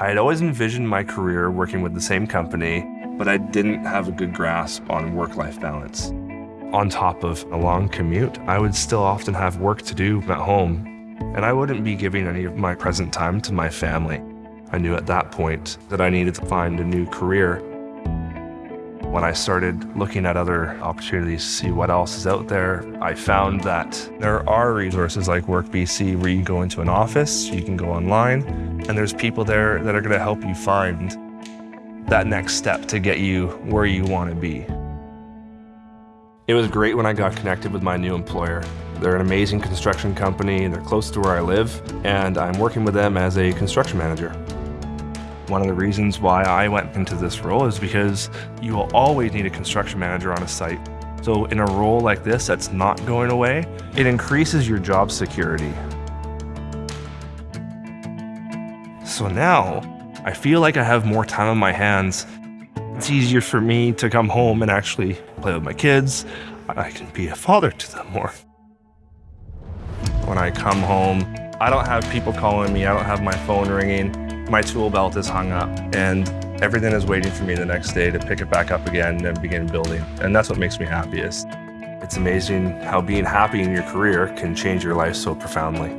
I had always envisioned my career working with the same company, but I didn't have a good grasp on work-life balance. On top of a long commute, I would still often have work to do at home, and I wouldn't be giving any of my present time to my family. I knew at that point that I needed to find a new career when I started looking at other opportunities to see what else is out there, I found that there are resources like WorkBC where you go into an office, you can go online, and there's people there that are going to help you find that next step to get you where you want to be. It was great when I got connected with my new employer. They're an amazing construction company, they're close to where I live, and I'm working with them as a construction manager. One of the reasons why I went into this role is because you will always need a construction manager on a site. So in a role like this that's not going away, it increases your job security. So now, I feel like I have more time on my hands. It's easier for me to come home and actually play with my kids. I can be a father to them more. When I come home, I don't have people calling me, I don't have my phone ringing. My tool belt is hung up and everything is waiting for me the next day to pick it back up again and begin building. And that's what makes me happiest. It's amazing how being happy in your career can change your life so profoundly.